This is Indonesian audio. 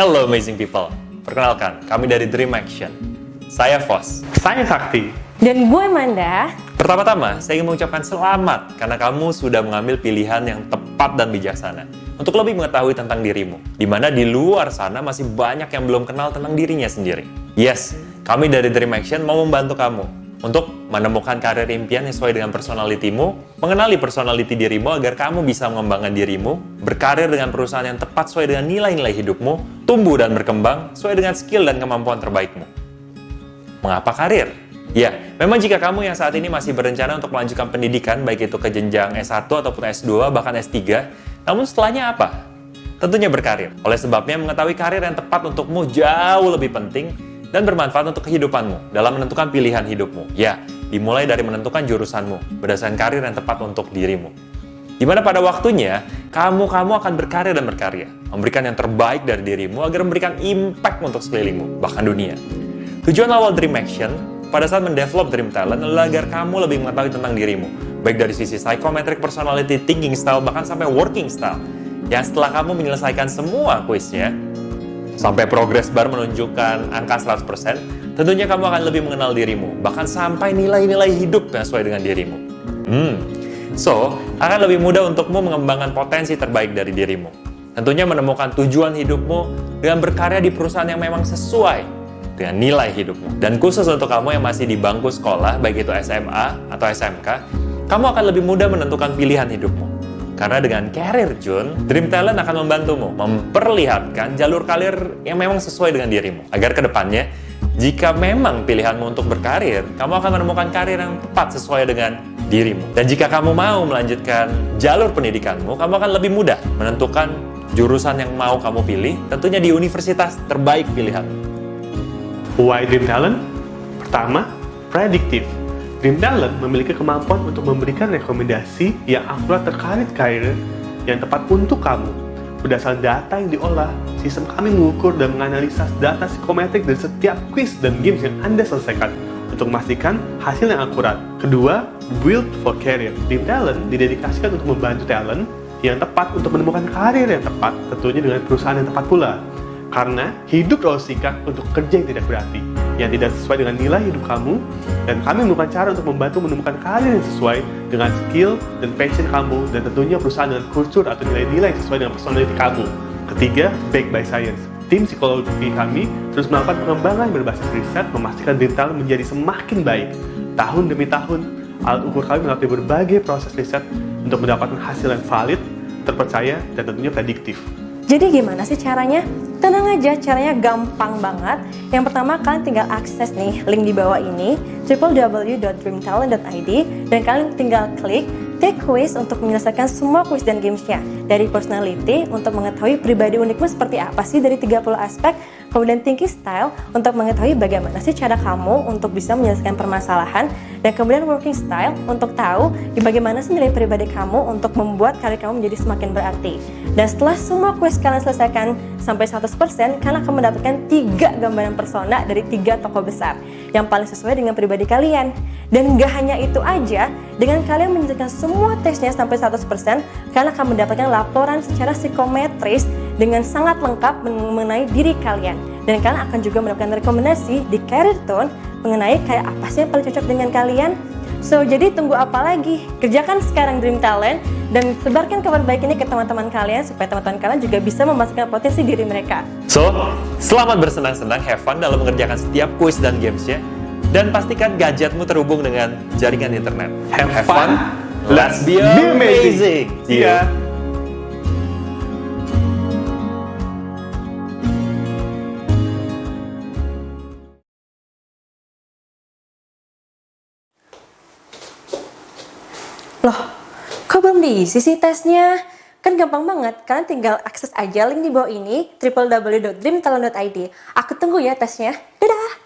Hello amazing people. Perkenalkan, kami dari Dream Action. Saya Fos. Saya Sakti. Dan gue Manda. Pertama-tama, saya ingin mengucapkan selamat karena kamu sudah mengambil pilihan yang tepat dan bijaksana untuk lebih mengetahui tentang dirimu. Di mana di luar sana masih banyak yang belum kenal tentang dirinya sendiri. Yes, kami dari Dream Action mau membantu kamu untuk menemukan karir impian yang sesuai dengan personalitimu, mengenali personality dirimu agar kamu bisa mengembangkan dirimu, berkarir dengan perusahaan yang tepat sesuai dengan nilai-nilai hidupmu, tumbuh dan berkembang sesuai dengan skill dan kemampuan terbaikmu. Mengapa karir? Ya, memang jika kamu yang saat ini masih berencana untuk melanjutkan pendidikan, baik itu ke jenjang S1 ataupun S2, bahkan S3, namun setelahnya apa? Tentunya berkarir. Oleh sebabnya, mengetahui karir yang tepat untukmu jauh lebih penting dan bermanfaat untuk kehidupanmu dalam menentukan pilihan hidupmu. Ya, dimulai dari menentukan jurusanmu berdasarkan karir yang tepat untuk dirimu. Di mana pada waktunya, kamu-kamu akan berkarya dan berkarya, memberikan yang terbaik dari dirimu agar memberikan impact untuk sekelilingmu, bahkan dunia. Tujuan awal Dream Action pada saat mendevelop Dream Talent adalah agar kamu lebih mengetahui tentang dirimu, baik dari sisi psychometric personality, thinking style, bahkan sampai working style. Yang setelah kamu menyelesaikan semua kuisnya, sampai progress bar menunjukkan angka 100%, tentunya kamu akan lebih mengenal dirimu, bahkan sampai nilai-nilai hidup yang sesuai dengan dirimu. Hmm, so, akan lebih mudah untukmu mengembangkan potensi terbaik dari dirimu. Tentunya menemukan tujuan hidupmu dengan berkarya di perusahaan yang memang sesuai dengan nilai hidupmu. Dan khusus untuk kamu yang masih di bangku sekolah, baik itu SMA atau SMK, kamu akan lebih mudah menentukan pilihan hidupmu. Karena dengan Career June, Dream Talent akan membantumu memperlihatkan jalur karir yang memang sesuai dengan dirimu. Agar ke depannya, jika memang pilihanmu untuk berkarir, kamu akan menemukan karir yang tepat sesuai dengan dirimu. Dan jika kamu mau melanjutkan jalur pendidikanmu, kamu akan lebih mudah menentukan jurusan yang mau kamu pilih, tentunya di universitas terbaik pilihanmu. Why Dream Talent? Pertama, prediktif. Dream Talent memiliki kemampuan untuk memberikan rekomendasi yang akurat terkait karir yang tepat untuk kamu. Berdasarkan data yang diolah, sistem kami mengukur dan menganalisa data psikometrik dari setiap quiz dan games yang Anda selesaikan untuk memastikan hasil yang akurat. Kedua, Build for Career. Dream Talent didedikasikan untuk membantu talent yang tepat untuk menemukan karir yang tepat, tentunya dengan perusahaan yang tepat pula. Karena hidup terlalu singkat untuk kerja yang tidak berarti, yang tidak sesuai dengan nilai hidup kamu, dan kami menemukan cara untuk membantu menemukan karir yang sesuai dengan skill dan passion kamu, dan tentunya perusahaan dengan kultur atau nilai-nilai sesuai dengan personality kamu. Ketiga, Back by Science. Tim psikologi kami terus melakukan pengembangan berbasis riset memastikan dental menjadi semakin baik. Tahun demi tahun, alat ukur kami melalui berbagai proses riset untuk mendapatkan hasil yang valid, terpercaya, dan tentunya prediktif. Jadi gimana sih caranya? Tenang aja, caranya gampang banget. Yang pertama, kalian tinggal akses nih link di bawah ini, www.dreamtalent.id, dan kalian tinggal klik take quiz untuk menyelesaikan semua quiz dan gamesnya. Dari personality, untuk mengetahui pribadi unikmu seperti apa sih dari 30 aspek, kemudian thinking style, untuk mengetahui bagaimana sih cara kamu untuk bisa menyelesaikan permasalahan, dan kemudian working style, untuk tahu bagaimana sih nilai pribadi kamu untuk membuat karir kamu menjadi semakin berarti. Dan setelah semua quiz kalian selesaikan sampai 100%, kalian akan mendapatkan tiga gambaran persona dari tiga tokoh besar yang paling sesuai dengan pribadi kalian. Dan gak hanya itu aja, dengan kalian menyelesaikan semua tesnya sampai 100%, kalian akan mendapatkan laporan secara psikometris dengan sangat lengkap mengenai diri kalian. Dan kalian akan juga mendapatkan rekomendasi di Career Tone mengenai kayak apa sih yang paling cocok dengan kalian. So, jadi tunggu apa lagi? Kerjakan sekarang Dream Talent dan sebarkan kabar baik ini ke teman-teman kalian supaya teman-teman kalian juga bisa memastikan potensi diri mereka. So, selamat bersenang-senang, have fun dalam mengerjakan setiap kuis dan gamesnya. Dan pastikan gadgetmu terhubung dengan jaringan internet. Have, have fun, let's be amazing! amazing. See ya. Loh, kok belum diisi sih tesnya? Kan gampang banget, kalian tinggal akses aja link di bawah ini www.dreamtalent.id. Aku tunggu ya tesnya. Dadah!